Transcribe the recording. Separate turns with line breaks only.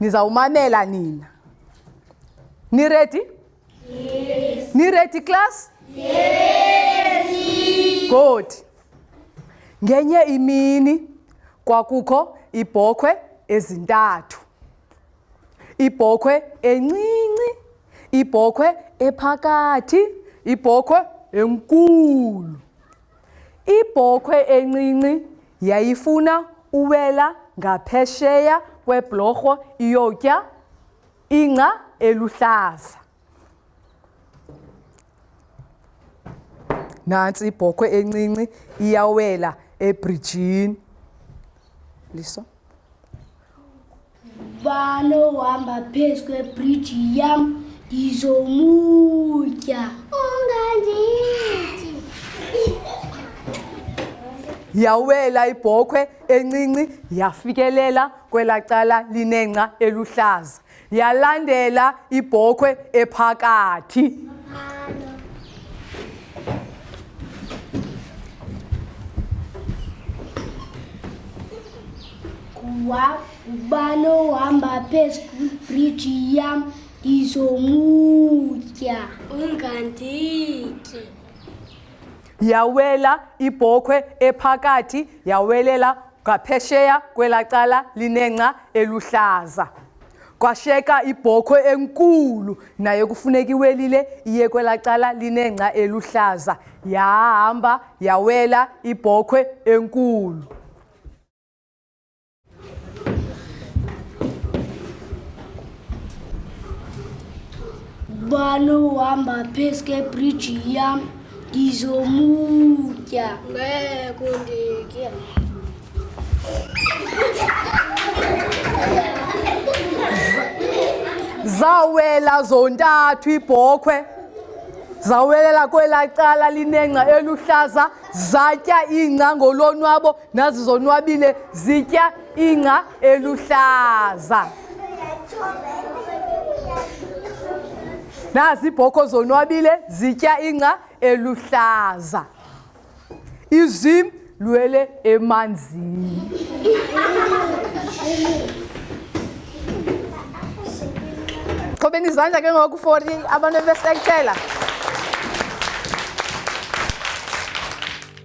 nizawumamela nina niredi yes. niredi class yes. good ngenye imini kwakukho ibhokhwe ezintathu ibhokhwe encinci ibhokhwe ephakathi ibhokhwe enkulu ibhokhwe encinci yayifuna uwela ngaphesheya kweblorho iyotya ingca eluhlaza nantsi ibhokhwe encinci iyawela ebrijini liso
ubani ohamba phezu kwebriji yam ndizomutya ungandithi
yawela ibhokhwe encinci yafikelela kwelaa cala linengca eluhlaza Yalandela ibhokhwe ephakathi.
Ngubani ohamba phezu kwibhriji yam ndizomutya. Ungandityi.
Yawela ibhokhwe ephakathi yawelela Ngaphesheya kwela cala linengca eluhlaza kwasheka ibhokhwe enkulu nayo kufuneka iwelile iye kwela cala linengca eluhlaza yahamba yawela ibhokhwe enkulu
Balo wamba peske bridge yam ngizomutya ngeke unditye
zawela zontathu ibhokhwe zawelela kwelaa cala linengca eluhlaza zatya iingca ngolonwabo nazizonwabile zitya ingca eluhlaza nazi ibhokho zonwabile zitya ingca eluhlaza izim lwele emanzini qhobeni izandla ke ngoku for abantu bebesekela